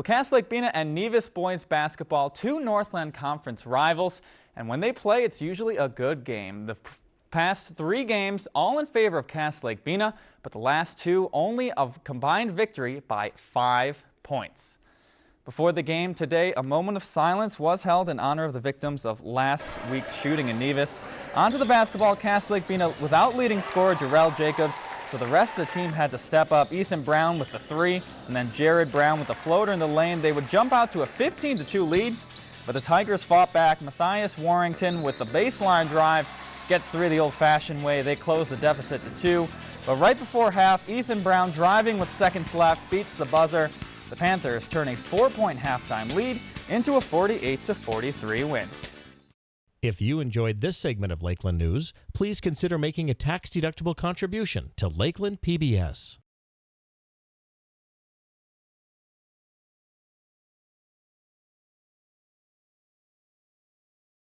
Well, Cass Lake Bena and Nevis boys basketball, two Northland Conference rivals, and when they play, it's usually a good game. The past three games all in favor of Cass Lake Bena, but the last two only of combined victory by five points. Before the game today, a moment of silence was held in honor of the victims of last week's shooting in Nevis. Onto the basketball, Cass Lake Bena without leading scorer Jarrell Jacobs so the rest of the team had to step up. Ethan Brown with the three, and then Jared Brown with the floater in the lane. They would jump out to a 15-2 lead, but the Tigers fought back. Matthias Warrington with the baseline drive gets three the old-fashioned way. They close the deficit to two. But right before half, Ethan Brown driving with seconds left beats the buzzer. The Panthers turn a four-point halftime lead into a 48-43 win. If you enjoyed this segment of Lakeland News, please consider making a tax-deductible contribution to Lakeland PBS.